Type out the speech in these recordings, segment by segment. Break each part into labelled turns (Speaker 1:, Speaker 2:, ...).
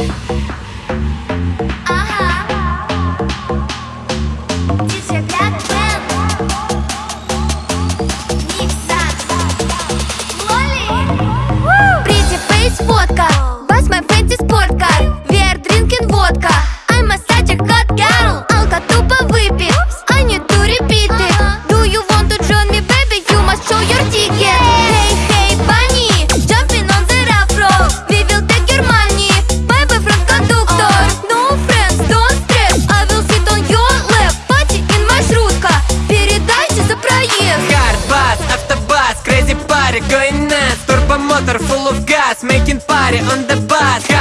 Speaker 1: Bye. Making party on the bus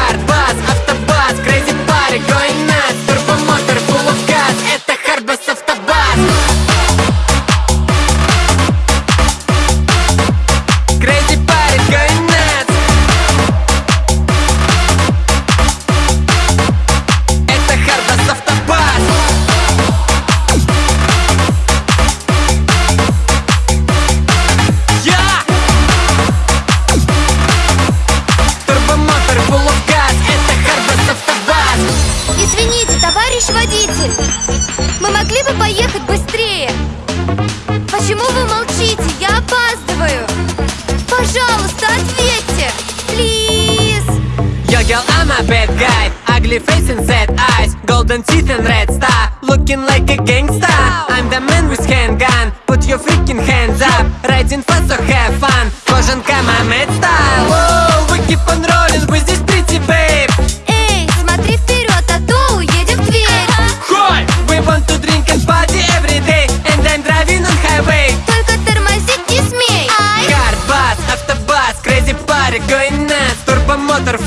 Speaker 2: водитель Мы могли бы поехать быстрее Почему вы молчите? Я опаздываю Пожалуйста, ответьте Плиз
Speaker 1: Yo girl, I'm a bad guy Ugly face and sad eyes Golden teeth and red star Looking like a gangsta I'm the man with handgun Put your freaking hands up Riding fast, so have fun Кожанка, my mad style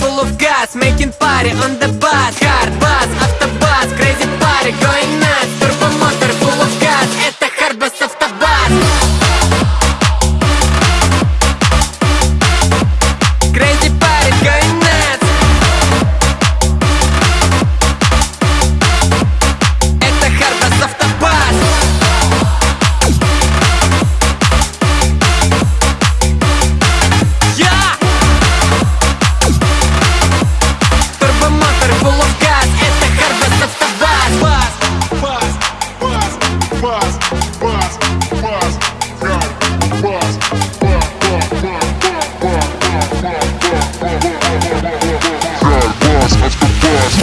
Speaker 1: full of gas Making party on
Speaker 2: the bus. Hard bus,
Speaker 1: after bus Crazy party going nuts. Bad boss, let's go, boss